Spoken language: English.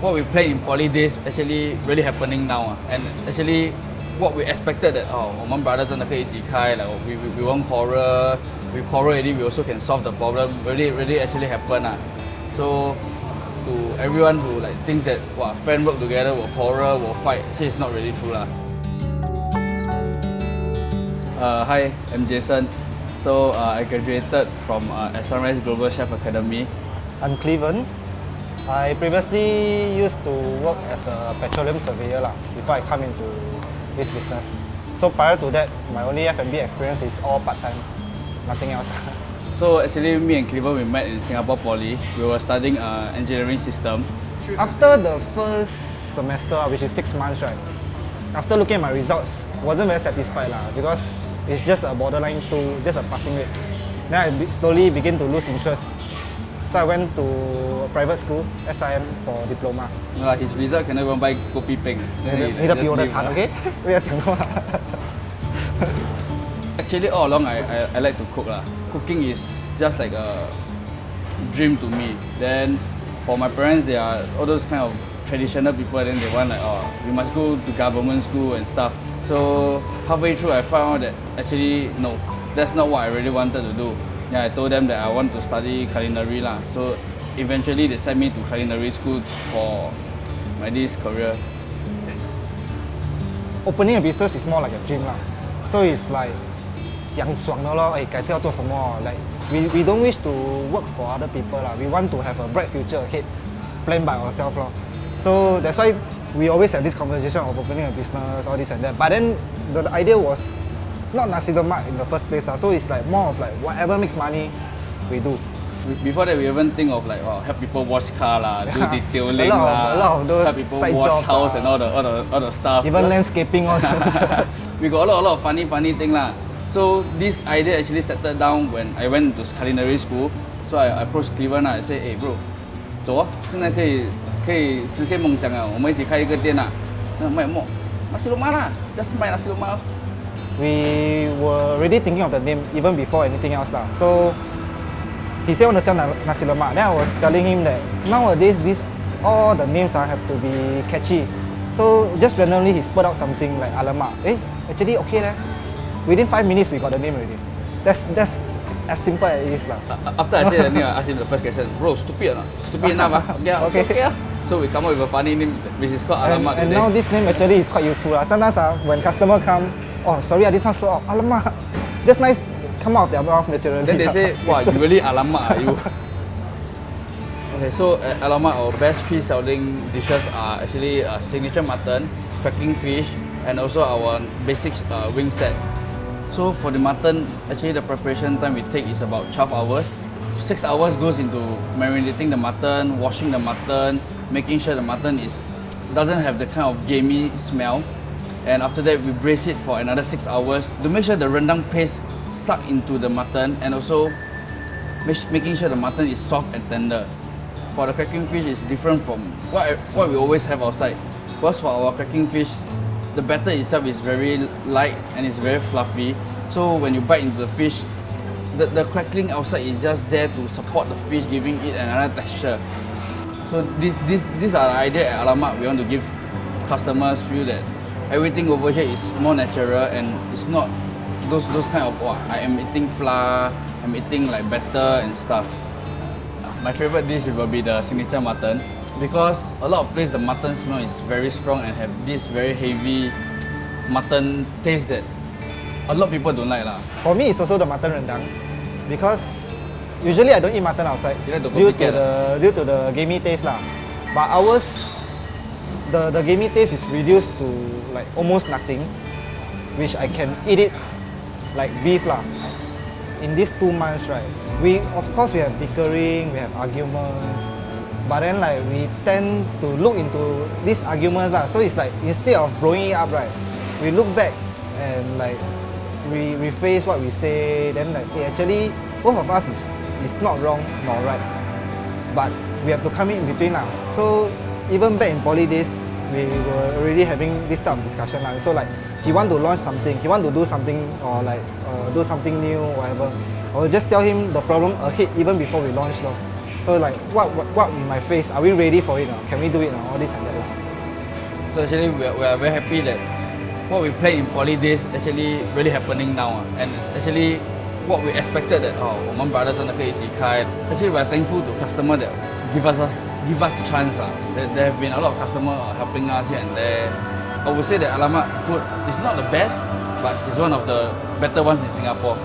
what we play in poly days actually really happening now. ah. And actually, what we expected that oh, 我们 brother 真的可以一起开 like we, we, we won't quarrel, we quarrel already, we also can solve the problem. Really, really actually happen. ah. So to everyone who like thinks that wow, friend work together will quarrel, will fight, actually it's not really true lah. Uh, hi, I'm Jason. So uh, I graduated from uh, SRS Global Chef Academy. I'm Cleven. I previously used to work as a petroleum surveyor lah, before I come into this business. So prior to that, my only F&B experience is all part-time, nothing else. So actually, me and Cleveland we met in Singapore Poly. We were studying uh, engineering system. After the first semester, which is six months, right? After looking at my results, wasn't very satisfied lah because it's just a borderline two, just a passing rate. Then I slowly begin to lose interest. So I went to a private school, SIM for diploma. Uh, his result cannot even buy kopi peng. 你 Then 的 he 你的 just 比我的 leave 惨 lah. ，OK？不要讲话。 Actually, all along I, I, I like to cook lah. Cooking is just like a dream to me. Then for my parents, they are all those kind of traditional people. Then they want like, oh, you must go to government school and stuff. So halfway through, I found out that actually no, that's not what I really wanted to do. Yeah, I told them that I want to study culinary lah. So eventually, they sent me to culinary school for my this career. Opening a business is more like a dream lah. So it's like 讲爽的咯，哎，改次要做什么？Like we we don't wish to work for other people lah. We want to have a bright future ahead, planned by ourselves lor. So that's why we always have this conversation of opening a business, all this and that. But then the, the idea was not nasi lemak in the first place lah. So it's like more of like whatever makes money, we do. Be- Before that, we even think of like, oh, help people wash car lah, do Yeah. detailing A lot of- lah, a lot of those help people side wash jobs house lah. and all the all the all the stuff. Even Because landscaping all that. we got a lot, a lot of funny, funny thing lah. So this idea actually settled down when I went to culinary school. So I approached Cleveland 啊 I say, hey bro, 走啊，现在可以可以实现梦想啊，我们一起开一个店啊。那卖什么？nasi lemak 啦，just 卖 nasi lemak 咯。 we were already thinking of the name even before anything else lah. So he said want to sell nasi lemak. Then I was telling him that nowadays these all the names ah have to be catchy. So just randomly he spurred out something like alamak. Eh, actually okay leh. Within five minutes we got the name already. That's that's as simple as it is lah. After I said the name, I asked him the first question, bro, stupid or not? Stupid enough ah? Okay, ah, okay. Okay. okay ah. So we come up with a funny name which is called And, Alamak and today. now this name actually is quite useful lah. Sometimes ah, when customer come, oh sorry ah, this one so. Alamak. Just nice come out of their mouth naturally. Then they say, wow, you really alamak are you? okay, so at alamak, our best three selling dishes are actually uh, signature mutton, cracking fish, and also our basic uh, wing set. So for the mutton, actually the preparation time we take is about 12 hours. Six hours goes into marinating the mutton, washing the mutton, making sure the mutton is doesn't have the kind of gamey smell. And after that, we braise it for another six hours to make sure the rendang paste suck into the mutton and also making sure the mutton is soft and tender. For the cracking fish, it's different from what, what we always have outside. Because for our cracking fish, the batter itself is very light and it's very fluffy. So when you bite into the fish, the, the crackling outside is just there to support the fish, giving it another texture. So this this these are the idea at Alamak. We want to give customers feel that everything over here is more natural and it's not those those kind of oh, I am eating flour, I'm eating like batter and stuff. My favorite dish will be the signature mutton because a lot of place the mutton smell is very strong and have this very heavy mutton taste that a lot of people don't like lah. For me, it's also the mutton rendang because usually I don't eat mutton outside You like to due to copycat the due to the gamey taste lah. But ours, the the gamey taste is reduced to like almost nothing, which I can eat it like beef lah. In these two months, right, we of course we have bickering, we have arguments, but then like we tend to look into these arguments lah. So it's like instead of blowing it up, right, we look back and like we rephrase what we say. Then like hey, actually both of us is, is not wrong nor right, but we have to come in between lah. So even back in poly days, we were already having this type of discussion lah. So like he want to launch something, he want to do something or like uh, do something new, whatever. I will just tell him the problem ahead even before we launch lor. So So like, what, what, what in my face? Are we ready for it? Now? Can we do it now? All this and that. lah. So actually, we are, we are very happy that what we planned in poly days actually really happening now. ah. And actually, what we expected that oh, 我们 brother 真的可以一起开. Actually, we are thankful to customer that give us, us give us the chance. ah. There, there have been a lot of customer uh, helping us here and there. I would say that Alamak food is not the best, but it's one of the better ones in Singapore.